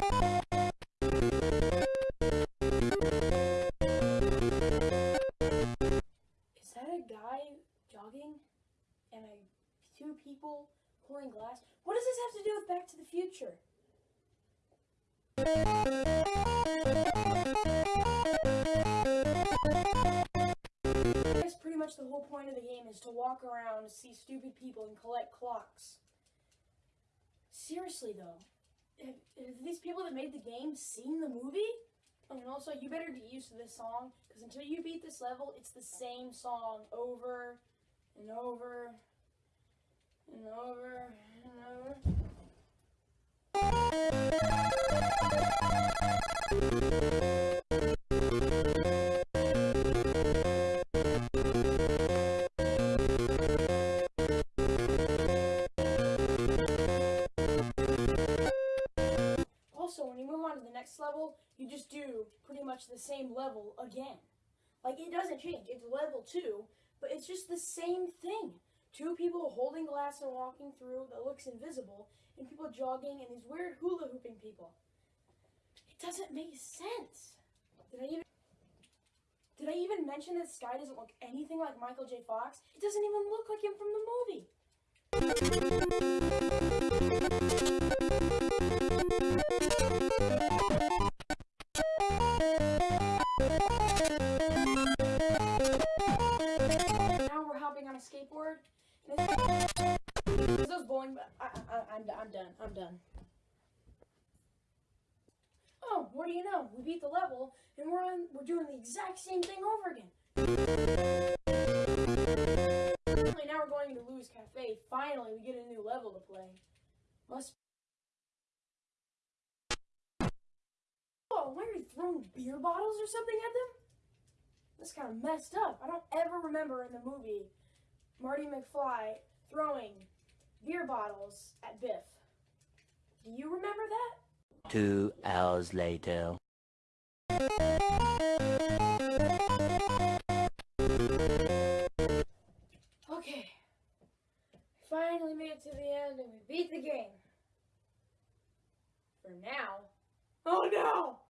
Is that a guy jogging and a, two people pulling glass? What does this have to do with Back to the Future? Guess pretty much the whole point of the game is to walk around, see stupid people, and collect clocks. Seriously though, have, these people that made the game seen the movie? And also, you better get used to this song because until you beat this level, it's the same song over and over and over next level, you just do pretty much the same level again. Like, it doesn't change. It's level 2, but it's just the same thing. Two people holding glass and walking through that looks invisible, and people jogging, and these weird hula hooping people. It doesn't make sense. Did I even... Did I even mention that Sky doesn't look anything like Michael J. Fox? It doesn't even look like him from the movie. Skateboard. It's those bowling. I, I, I'm, I'm done. I'm done. Oh, what do you know? We beat the level, and we're on. We're doing the exact same thing over again. Finally, now we're going to Lou's Cafe. Finally, we get a new level to play. Must. Oh, why are you throwing beer bottles or something at them? That's kind of messed up. I don't ever remember in the movie Marty McFly throwing beer bottles at Biff. Do you remember that? Two hours later. Okay. We Finally made it to the end and we beat the game. For now. Oh no!